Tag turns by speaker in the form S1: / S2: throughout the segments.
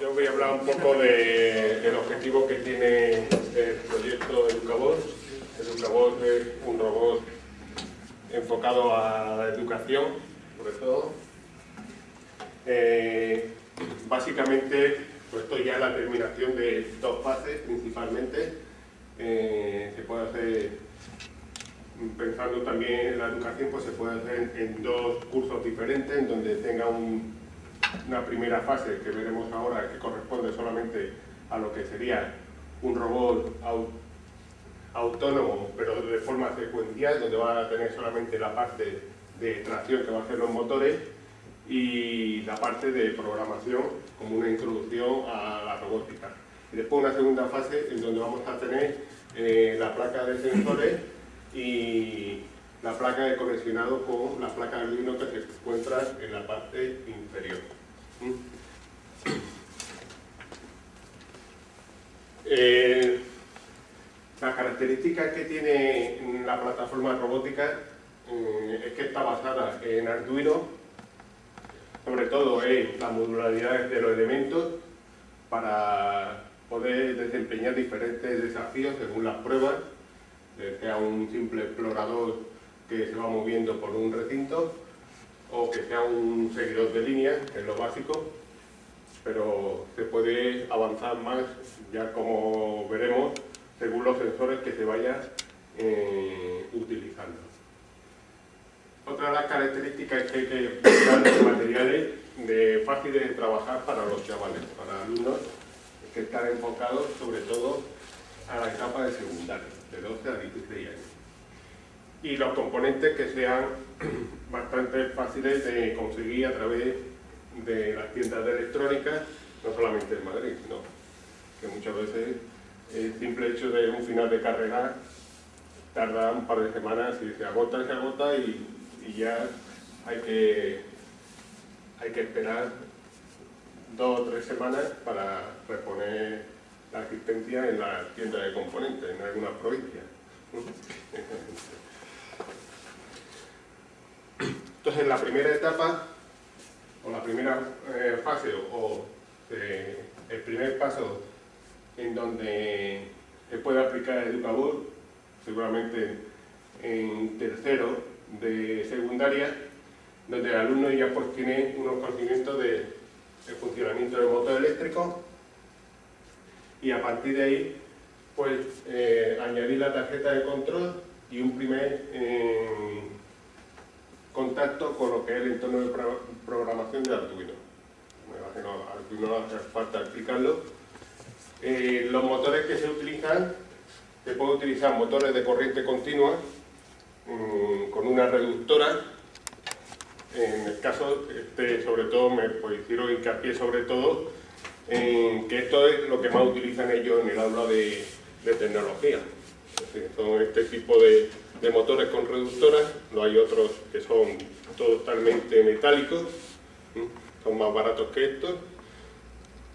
S1: Yo voy a hablar un poco de, del objetivo que tiene el proyecto Educabot. Educabot es un robot enfocado a la educación, sobre todo. Eh, básicamente, pues ya es la terminación de dos fases principalmente. Eh, se puede hacer, pensando también en la educación, pues se puede hacer en dos cursos diferentes, en donde tenga una primera fase que veremos ahora, que corresponde solamente a lo que sería un robot autónomo, pero de forma secuencial, donde va a tener solamente la parte de tracción que va a hacer los motores y la parte de programación como una introducción a la robótica. Y después una segunda fase en donde vamos a tener eh, la placa de sensores y la placa de conexionado con la placa de Arduino que se encuentra en la parte inferior. Eh, las características que tiene la plataforma robótica eh, es que está basada en Arduino, sobre todo en la modularidad de los elementos para poder desempeñar diferentes desafíos según las pruebas, sea un simple explorador que se va moviendo por un recinto o que sea un seguidor de línea, que es lo básico, pero se puede avanzar más, ya como veremos, según los sensores que se vayan eh, utilizando. Otra de las características es que hay que buscar materiales de fáciles de trabajar para los chavales, para alumnos que están enfocados sobre todo a la etapa de secundaria, de 12 a 16 años. Y los componentes que sean bastante fáciles de conseguir a través de las tiendas de electrónica, no solamente en Madrid, sino que muchas veces el simple hecho de un final de carrera tarda un par de semanas y se agota, se agota y, ya hay que, hay que esperar dos o tres semanas para reponer la asistencia en la tienda de componentes en algunas provincias. Entonces, la primera etapa, o la primera eh, fase, o, eh, el primer paso en donde se puede aplicar Educabot, seguramente en tercero de secundaria, donde el alumno ya pues tiene unos conocimientos de, funcionamiento del motor eléctrico y a partir de ahí pues eh, añadir la tarjeta de control y un primer contacto con lo que es el entorno de programación de Arduino. Me imagino Arduino no hace falta explicarlo, eh, los motores que se utilizan, se puede utilizar motores de corriente continua mm, con una reductora. En el caso, este, sobre todo, me pues, hicieron hincapié sobre todo en que esto es lo que más utilizan ellos en el aula de, tecnología. son este tipo de, motores con reductoras, no hay otros que son totalmente metálicos, son más baratos que estos,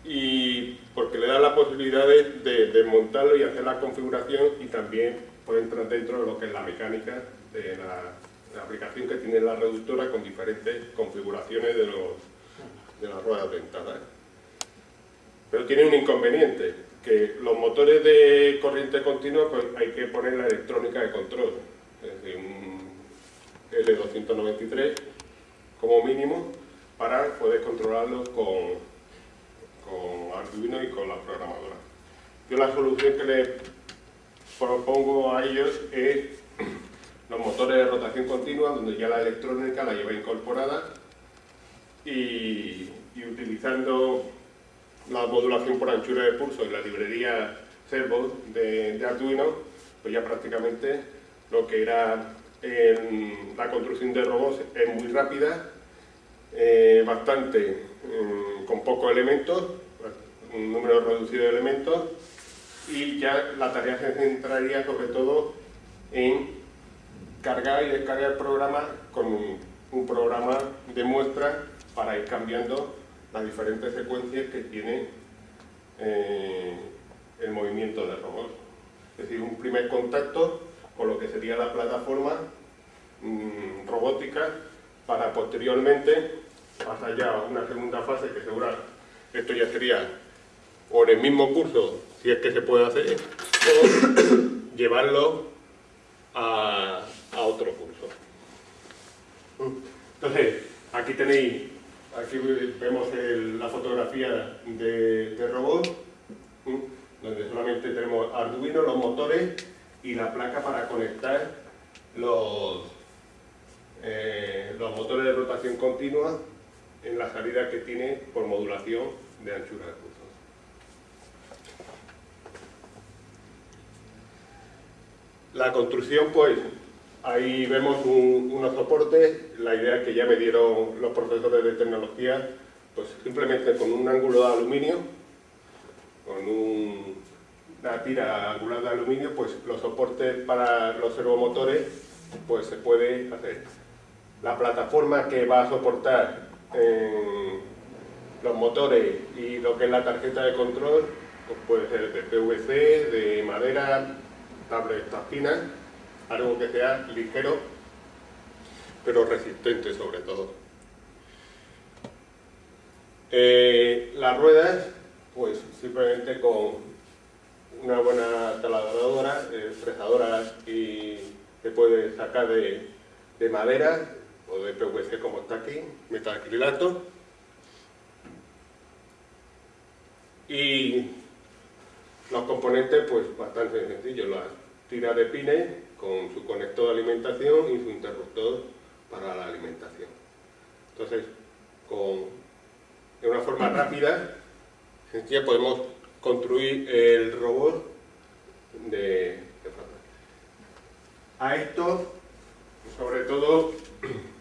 S1: y porque le da la posibilidad de, desmontarlo y hacer la configuración y también puede entrar dentro de lo que es la mecánica de la, aplicación que tiene la reductora con diferentes configuraciones de, de las ruedas dentadas. Pero tiene un inconveniente, que los motores de corriente continua pues hay que poner la electrónica de control, es decir, un L293 como mínimo para poder controlarlo con, Arduino y con la programadora. Yo la solución que les propongo a ellos es los motores de rotación continua, donde ya la electrónica la lleva incorporada y, utilizando la modulación por anchura de pulso y la librería Servo de, Arduino, pues ya prácticamente lo que era la construcción de robots es muy rápida, eh, bastante mm, con pocos elementos un número reducido de elementos y ya la tarea se centraría sobre todo en cargar y descargar el programa con un, programa de muestra para ir cambiando las diferentes secuencias que tiene eh, el movimiento del robot. Es decir, un primer contacto con lo que sería la plataforma mm, robótica para posteriormente pasar ya a una segunda fase que segura esto ya sería o en el mismo curso, si es que se puede hacer, o llevarlo a, otro curso. Entonces, aquí tenéis, aquí vemos la fotografía de, robot, donde solamente tenemos Arduino, los motores y la placa para conectar los, eh, los motores de rotación continua en la salida que tiene por modulación de anchura de pulso. La construcción, pues, ahí vemos unos soportes, la idea que ya me dieron los profesores de tecnología, pues simplemente con un ángulo de aluminio, con una tira angular de aluminio, pues los soportes para los servomotores, pues se puede hacer. La plataforma que va a soportar eh, los motores y lo que es la tarjeta de control, pues puede ser de PVC, de madera, tabletas finas, algo que sea ligero, pero resistente sobre todo. Eh, las ruedas, pues simplemente con una buena taladradora, eh, fresadora y se puede sacar de, de madera o de PVC como está aquí, metacrilato. Y los componentes, pues bastante sencillos, la tira de pines con su conector de alimentación y su interruptor para la alimentación. Entonces, con, de una forma rápida, sencilla, podemos construir el robot de, A esto, sobre todo,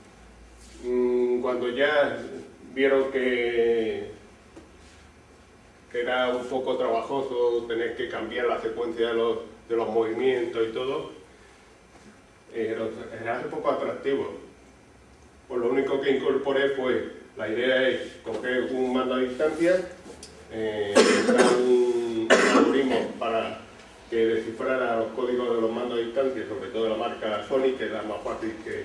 S1: mm, cuando ya vieron que era un poco trabajoso tener que cambiar la secuencia de los, de los movimientos y todo, era un poco atractivo. Pues lo único que incorporé fue, la idea es coger un mando a distancia, eh, para que descifrara los códigos de los mandos a distancia, sobre todo de la marca Sony, que es la más fácil que,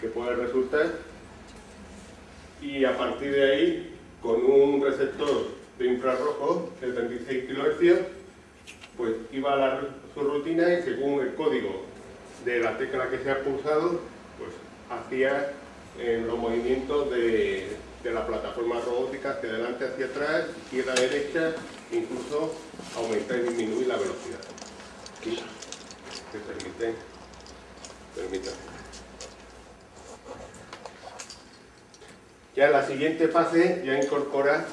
S1: que puede resultar. Y a partir de ahí con un receptor de infrarrojo de 36 kHz, pues iba a dar su rutina y según el código de la tecla que se ha pulsado, pues hacía eh, los movimientos de, la plataforma robótica hacia adelante, hacia atrás, izquierda, derecha, incluso aumentar y disminuir la velocidad. Aquí se permite, permítame. Ya la siguiente fase ya incorpora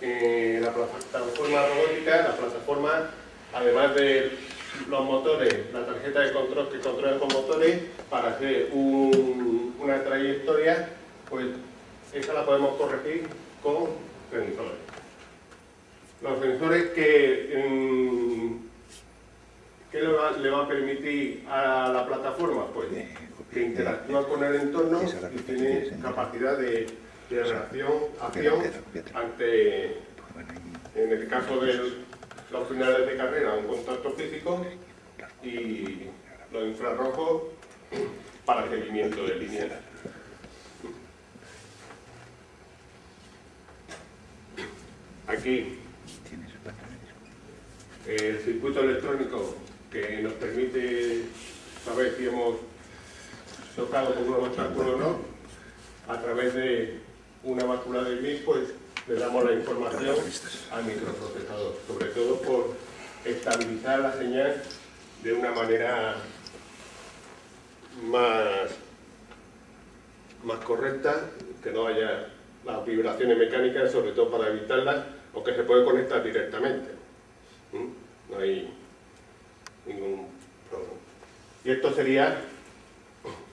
S1: eh, la plataforma robótica, la plataforma, además de los motores, la tarjeta de control que controla con motores, para hacer una trayectoria, pues esa la podemos corregir con sensores. Los sensores que, ¿qué le va, le va a permitir a la plataforma? Pues que interactúa con el entorno y tiene capacidad de, de reacción, acción ante, en el caso de los finales de carrera, un contacto físico y los infrarrojos para seguimiento de líneas. Aquí el circuito electrónico que nos permite saber si hemos tocado con un obstáculo o no, a través de una mácula de gris, pues le damos la información al microprocesador, sobre todo por estabilizar la señal de una manera más, más correcta, que no haya las vibraciones mecánicas, sobre todo para evitarlas, o que se puede conectar directamente. No hay ningún problema. Y esto sería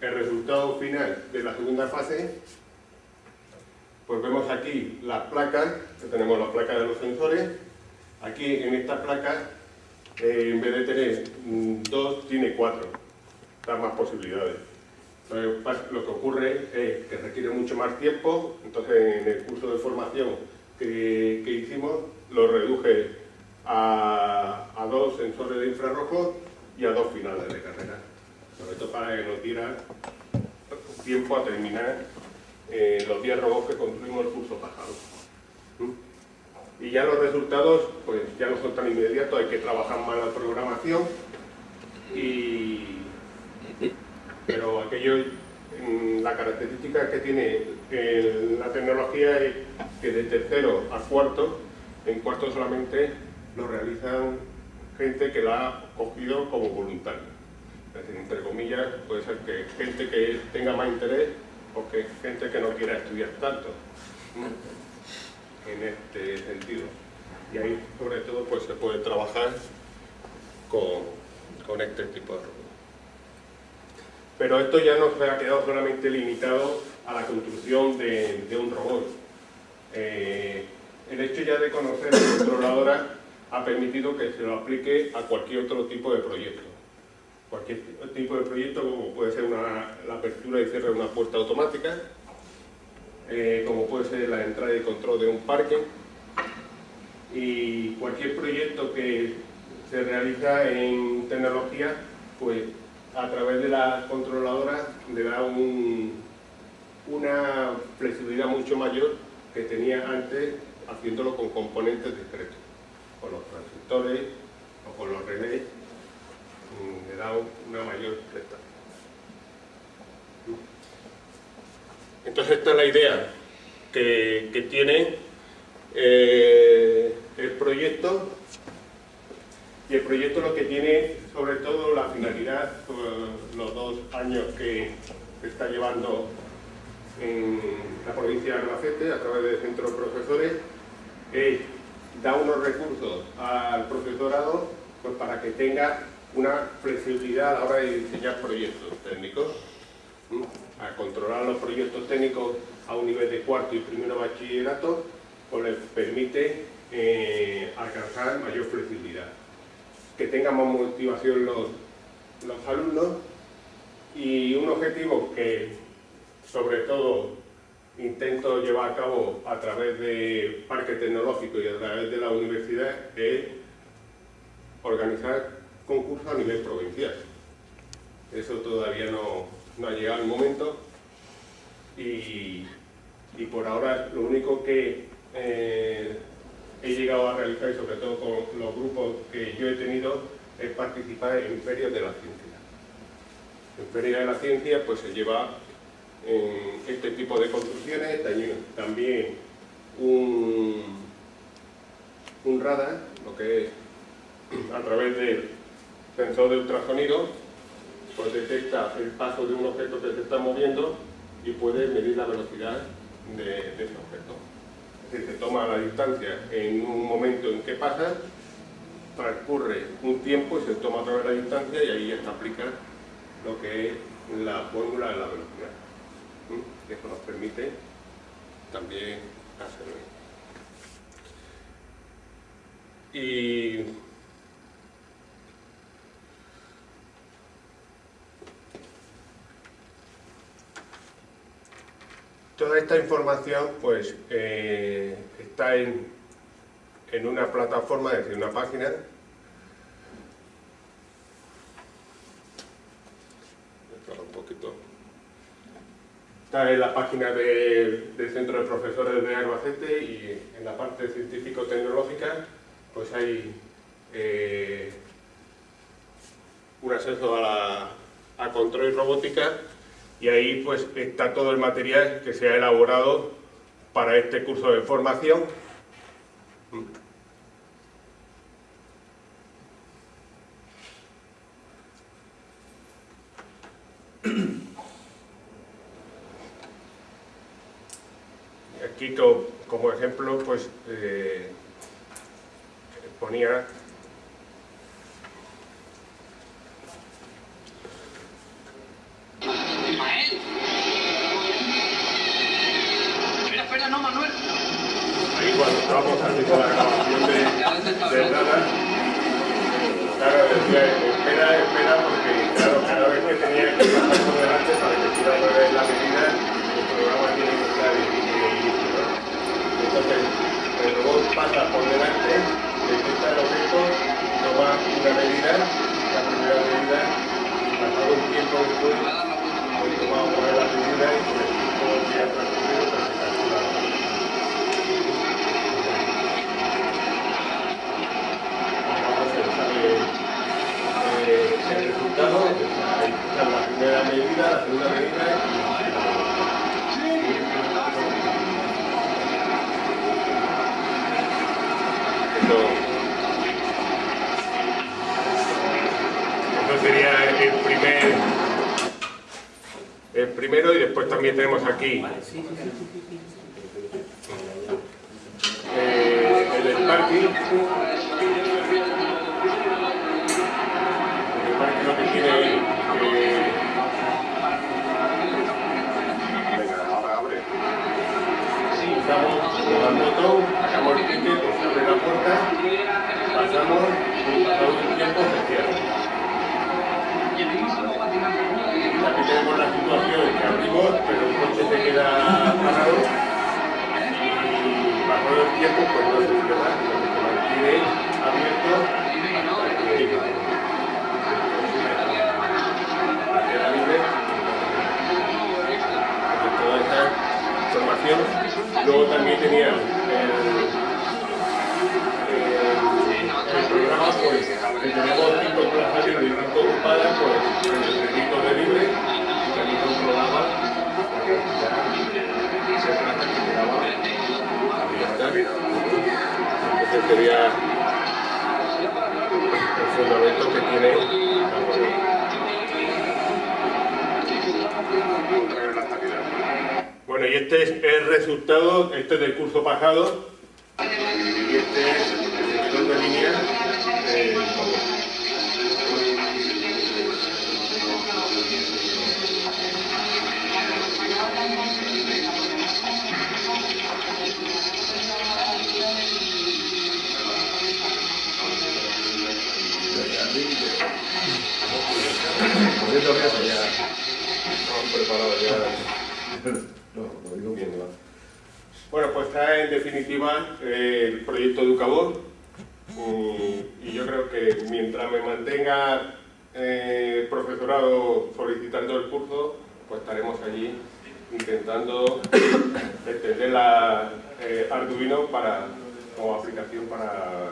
S1: el resultado final de la segunda fase, pues vemos aquí las placas, tenemos las placas de los sensores, aquí en esta placa, eh, en vez de tener mm, dos, tiene cuatro, da más posibilidades. lo que ocurre es que requiere mucho más tiempo, entonces en el curso de formación que, hicimos lo reduje a, dos sensores de infrarrojo y a dos finales de carrera sobre todo para que nos diera tiempo a terminar eh, los 10 robots que construimos el curso pasado. ¿Mm? Y ya los resultados pues ya no son tan inmediatos, hay que trabajar más la programación pero aquello mm, la característica que tiene eh, la tecnología es que de tercero a cuarto, en cuarto solamente lo realizan gente que la ha cogido como voluntario. Es decir, entre comillas, puede ser que gente que tenga más interés o que gente que no quiera estudiar tanto en este sentido. Y ahí, sobre todo, pues se puede trabajar con, con este tipo de robots. Pero esto ya no se ha quedado solamente limitado a la construcción de, un robot. Eh, el hecho ya de conocer la controladora ha permitido que se lo aplique a cualquier otro tipo de proyecto. Cualquier tipo de proyecto, como puede ser la apertura y cierre de una puerta automática, eh, como puede ser la entrada y control de un parque, y cualquier proyecto que se realiza en tecnología, pues a través de la controladora le da una flexibilidad mucho mayor que tenía antes haciéndolo con componentes discretos con los transistores o con los relés mm, le da una mayor prestación. Entonces esta es la idea que, tiene eh, el proyecto y el proyecto lo que tiene sobre todo la finalidad, los dos años que está llevando en la provincia de Albacete a través del centro de profesores es da unos recursos al profesorado pues, para que tenga una flexibilidad a la hora de diseñar proyectos técnicos, a controlar los proyectos técnicos a un nivel de cuarto y primero bachillerato, pues les permite eh, alcanzar mayor flexibilidad. Que tengan más motivación los, los alumnos y un objetivo que sobre todo intento llevar a cabo a través de Parque Tecnológico y a través de la universidad es organizar concursos a nivel provincial. Eso todavía no, ha llegado el momento y, por ahora lo único que eh, he llegado a realizar, y sobre todo con los grupos que yo he tenido, es participar en ferias de la ciencia. En ferias de la ciencia pues se lleva en este tipo de construcciones, también un, un radar, lo que es a través del sensor de ultrasonido, pues detecta el paso de un objeto que se está moviendo y puede medir la velocidad de, ese objeto. Es decir, se toma la distancia en un momento en que pasa, transcurre un tiempo y se toma otra vez la distancia y ahí se aplica lo que es la fórmula de la velocidad que nos permite también hacerlo. Y toda esta información pues eh, está en, en una plataforma, es decir, una página. Un poquito Está en la página del Centro de Profesores de Albacete y en la parte científico-tecnológica pues hay eh, un acceso a, control y robótica y ahí pues está todo el material que se ha elaborado para este curso de formación. Quito, como ejemplo, pues eh, ponía Esto, sería el primer el primero y después también tenemos aquí tiempo pues no se cierra, sino que se mantiene abierto hasta que queda libre. Toda esta información. Luego también tenía el, el, el programa, pues, que Sería el fundamento que tiene. Bueno, y este es el resultado, este es del curso pasado, y este es
S2: Comiendo queso ya.
S1: Estamos preparados ya.
S2: No, lo digo bien, va.
S1: Bueno, pues está en definitiva eh, el proyecto Educabor mm, y yo creo que mientras me mantenga eh, profesorado solicitando el curso, pues estaremos allí intentando extender la eh, Arduino para, como aplicación para,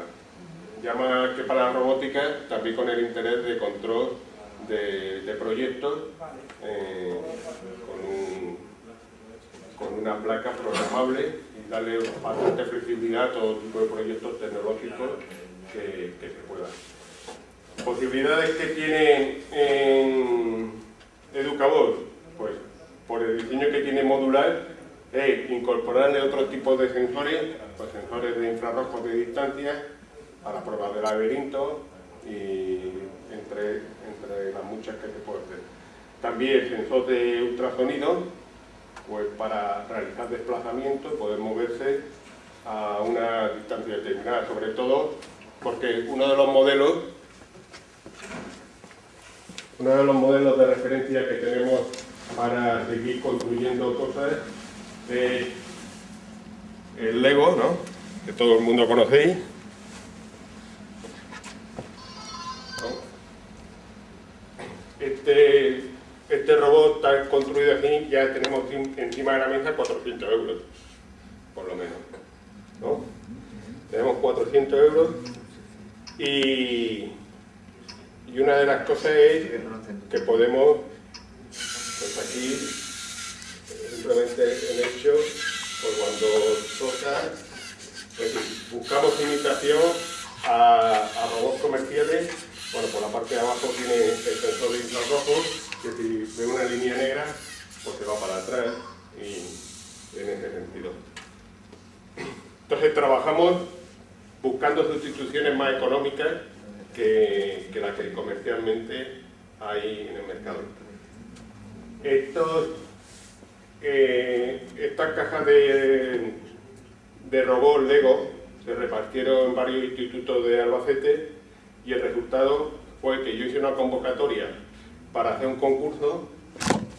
S1: ya más que para la robótica, también con el interés de control de, proyectos eh, con un con una placa programable y darle bastante flexibilidad a todo tipo de proyectos tecnológicos que, se puedan. Posibilidades que tiene en Educabor, pues por el diseño que tiene modular, es incorporarle otro tipo de sensores, pues sensores de infrarrojos de distancia, para pruebas de laberinto y entre, entre las muchas que se puede hacer. También sensor de ultrasonido, pues para realizar desplazamientos, poder moverse a una distancia determinada, sobre todo porque uno de los modelos uno de los modelos de referencia que tenemos para seguir construyendo cosas es el Lego, ¿no? que todo el mundo conocéis. Este, este robot está construido aquí, ya tenemos encima de la mesa 400 euros, por lo menos. ¿no? Tenemos 400 euros y, una de las cosas es que podemos, pues aquí, simplemente el hecho, pues cuando toca, pues buscamos imitación a robots comerciales, bueno, por la parte de abajo tiene el sensor de infrarrojos, que si ve una línea negra, pues se va para atrás y en ese sentido. Entonces trabajamos buscando sustituciones más económicas que, las que comercialmente hay en el mercado. Estos, eh, estas cajas de, de robots Lego se repartieron en varios institutos de Albacete y el resultado fue que yo hice una convocatoria para hacer un concurso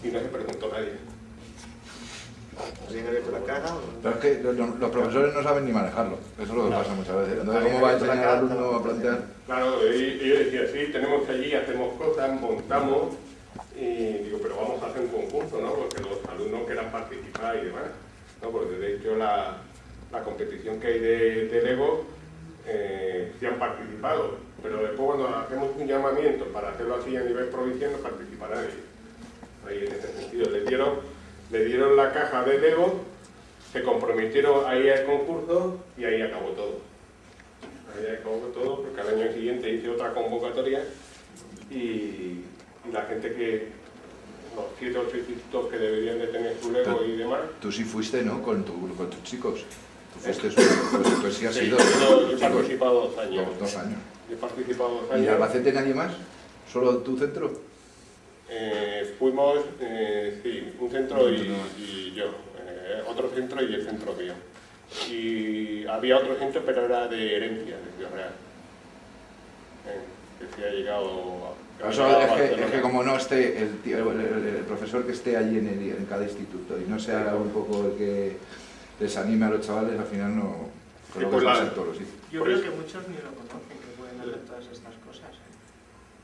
S1: y no se preguntó nadie.
S3: ¿Alguien ha abierto la caja?
S2: Pero es que los, los profesores no saben ni manejarlo. Eso es lo que pasa muchas veces. Entonces, ¿cómo va a enseñar al alumno a plantear?
S1: Claro, y- y yo decía, sí, tenemos allí, hacemos cosas, montamos, y digo, pero vamos a hacer un concurso, ¿no? Porque los alumnos quieran participar y demás, ¿no? Porque de hecho la, la competición que hay de, de Lego eh, han participado, pero después cuando hacemos un llamamiento para hacerlo así a nivel provincial no participa nadie. Ahí en ese sentido, le dieron, le dieron la caja de Lego, se comprometieron ahí al concurso y ahí acabó todo. Ahí acabó todo porque al año siguiente hice otra convocatoria y, y la gente que, los siete o ocho institutos que deberían de tener su Lego y demás,
S2: Tú sí fuiste, ¿no? Con, tu, con tus chicos. Tú fuiste, pues, pues sí has
S1: Sí,
S2: sido.
S1: yo, yo he participado dos años.
S2: Dos, dos años.
S1: He participado dos
S2: ¿Y
S1: años.
S2: Albacete nadie más? ¿Solo tu centro?
S1: Eh, fuimos, eh, sí, un centro y, y yo. eh, otro centro y el centro mío. Y había otro centro, pero era de herencia, de Ciudad Real. Eh, que sí ha llegado a... ha
S2: Eso es, que, es como no esté el, tío- el- el- el profesor que esté allí en, el- en cada instituto y no sea un poco el que les anime a los chavales, al final no... Creo que
S1: pues la-
S2: ser todos los sitios.
S3: Yo creo
S1: eso-
S3: que muchos ni lo conocen, que pueden hacer todas estas cosas. ¿eh?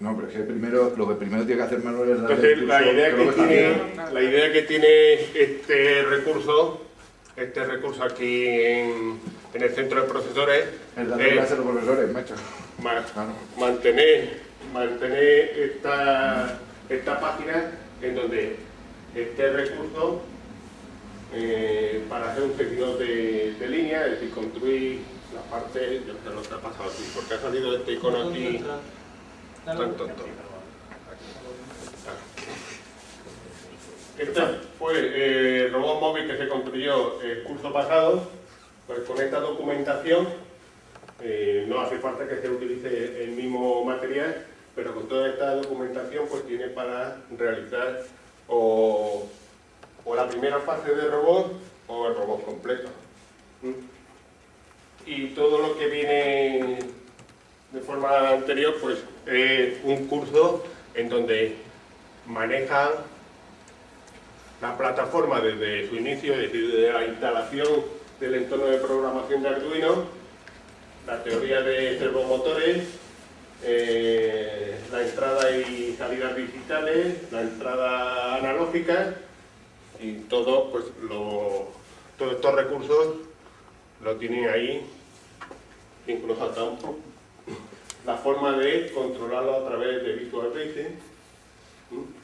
S2: No, pero es que primero, lo que primero tiene que hacer Manuel es darle
S1: Entonces,
S2: el
S1: la idea,
S2: que
S1: que tiene,
S2: bien.
S1: la idea que tiene este recurso, este recurso aquí en, en el centro de profesores,
S2: Es darle
S1: es
S2: clase a los profesores, macho.
S1: ma-
S2: Claro.
S1: mantener, mantener esta, esta página en donde este recurso eh, para hacer un seguidor de, de línea, es decir, construir la parte, yo sé lo que ha pasado aquí, porque ha salido este icono aquí. tan tonto. Este fue el robot móvil que se construyó el curso pasado, pues con esta documentación eh, no hace falta que se utilice el mismo material, pero con toda esta documentación pues tiene para realizar o, o la primera fase de robot o el robot completo. Y todo lo que viene de forma anterior pues es un curso en donde manejan la plataforma desde su inicio, es decir, desde la instalación del entorno de programación de Arduino, la teoría de servomotores, eh, la entrada y salidas digitales, la entrada analógica y todo, pues, lo- todos estos recursos lo tienen ahí, incluso hasta un po- la forma de controlarlo a través de Visual Basic. Un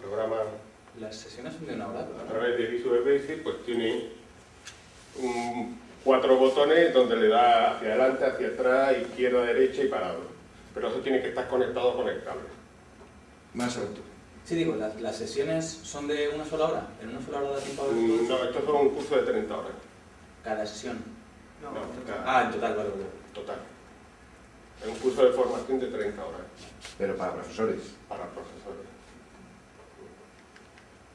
S1: programa
S4: Las sesiones son de una hora.
S1: a través de Visual Basic, pues tiene un- cuatro botones donde le da hacia adelante, hacia atrás, izquierda, derecha y parado. Pero eso tiene que estar conectado con el cable.
S2: Más alto.
S4: Sí, digo, las, las sesiones son de una sola hora. ¿En una sola hora da tiempo a ver
S1: Mm? No, esto es un curso de 30 horas.
S4: Cada sesión.
S3: No,
S1: No, cada-
S4: Ah, en total, vale, vale.
S1: Total. Es un curso de formación de 30 horas
S2: Pero para profesores.
S1: para profesores.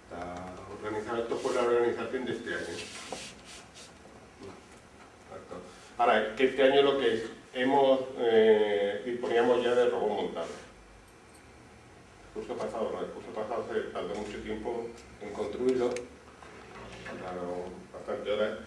S1: Está organizado, esto fue la organización de este año. Exacto. Ahora, que este año lo que hemos, eh, disponíamos ya de robot montado. El curso pasado no, el curso pasado se tardó mucho tiempo en construirlo, tardaron bastante horas.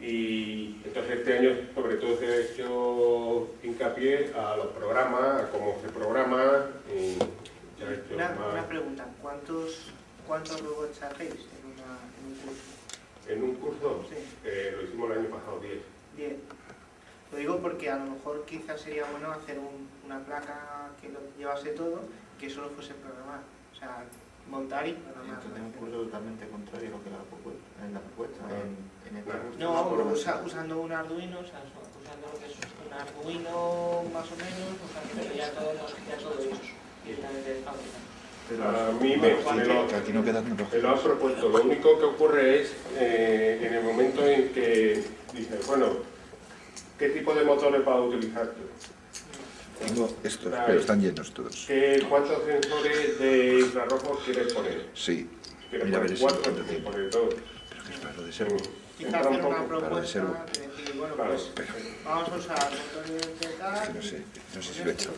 S1: Y entonces este año sobre todo se ha hecho hincapié a los programas, a cómo se programa y hecho
S3: Una,
S1: más-
S3: una pregunta, ¿cuántos, cuántos robots hacéis en, una, en un curso?
S1: En un curso,
S3: Sí.
S1: eh, lo hicimos el año pasado 10.
S3: Diez. Lo digo porque a lo mejor quizás sería bueno hacer un- una placa que lo llevase todo que solo fuese programar. O sea, montar y programar.
S5: Entonces un curso totalmente contrario a lo que era la propuesta, en la propuesta,
S1: Ah.
S5: en, en el
S1: Claro.
S5: curso
S3: No, usa- usando un Arduino, o sea, usando lo que es un Arduino más o menos, o sea, pero ya todo, ya todo hecho directamente de fábrica.
S5: Pero
S1: A mí me, me lo,
S2: Que aquí no quedan
S1: me lo
S2: tecnologías.
S1: propuesto. Lo único que ocurre es eh, en el momento en que dices, bueno, ¿qué tipo de motores vas a utilizar tú?
S2: Tengo estos, pero están llenos todos.
S1: ¿Qué, ¿Cuántos sensores de infrarrojos quieres poner?
S2: Sí,
S1: ¿Quieres
S2: Mira,
S1: poner cuatro?
S2: cuánto
S1: ¿Quieres
S2: tiempo.
S1: poner dos?
S2: pero que es para lo de servo.
S3: Quizás hacer una propuesta de decir, bueno, pues vamos a usar motores de tal.
S2: Es que no sé, no sé si lo he hecho.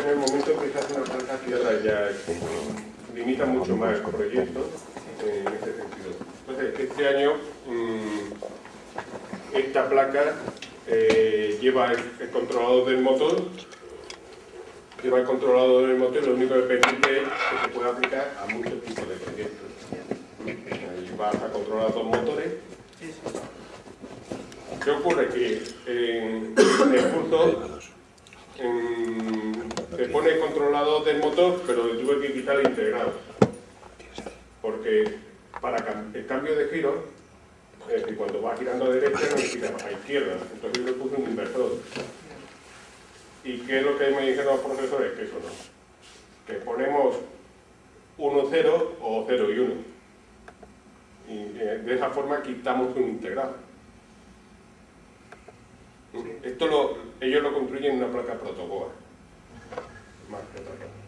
S1: En el momento en que se hace una placa ciudad ya limita mucho más el proyecto eh, en ese sentido. Entonces, este año mm, esta placa eh, lleva el, controlador del motor, lleva el controlador del motor y lo único que permite es que se pueda aplicar a muchos tipos de proyectos. Ahí vas a controlar dos motores. ¿Qué ocurre? Que en, el curso se pone el controlador del motor, pero tuve que quitar el integrado. Porque para el cambio de giro es decir, cuando va girando a derecha, no gira a izquierda. Entonces yo le puse un inversor. ¿Y qué es lo que me dijeron los profesores? Que eso no. Que ponemos 1, 0 o 0 y 1. Y eh, de esa forma quitamos un integrado. Esto lo, ellos lo construyen en una placa protoboa. Más que otra cosa.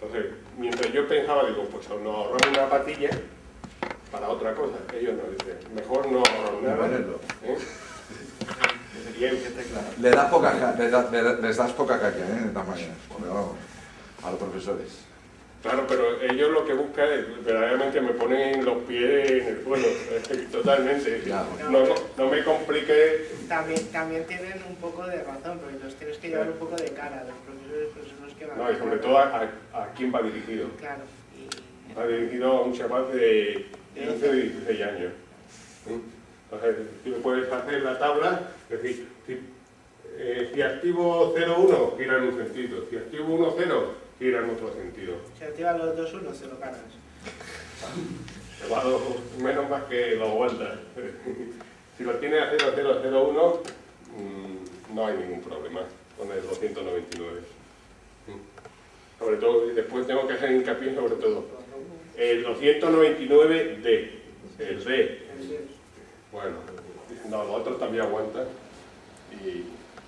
S1: Entonces, mientras yo pensaba, digo, pues nos ahorramos una patilla para otra cosa. Ellos no dicen, mejor no nada.
S2: ponerlo.
S1: ¿eh?
S5: Que esté claro.
S2: Le das poca, das, les das poca caña, ¿eh? Pero vamos, a los profesores.
S1: Claro, pero ellos lo que buscan es verdaderamente me ponen los pies en el suelo, totalmente.
S2: Ya,
S1: No, no me complique,
S3: También, también tienen un poco de razón, porque los tienes que llevar un poco de cara. Los profesores pues, son los que van
S1: no, y sobre todo a, a- a quién va dirigido.
S3: Claro. Y,
S1: Va dirigido a un chaval de 15 o 16 años. ¿Mm? Entonces, tú puedes hacer la tabla, es decir, si, eh, si activo 0,1 gira en un sentido, si activo 1,0 gira en otro sentido.
S3: si activas los dos unos, se lo cargas.
S1: Te va a dos, menos más que lo aguantas. Si lo tienes a 0001, mm, no hay ningún problema con el 299. Mm. Sobre todo, y después tengo que hacer hincapié sobre todo. El 299D, el D. Bueno, no, los otros también aguantan y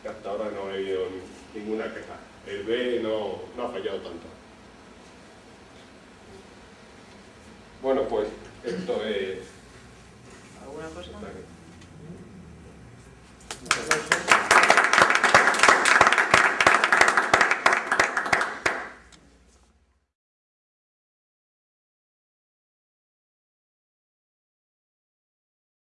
S1: hasta ahora no he habido ninguna queja. El B no, no ha fallado tanto. Bueno, pues esto es... ¿Alguna cosa? Muchas.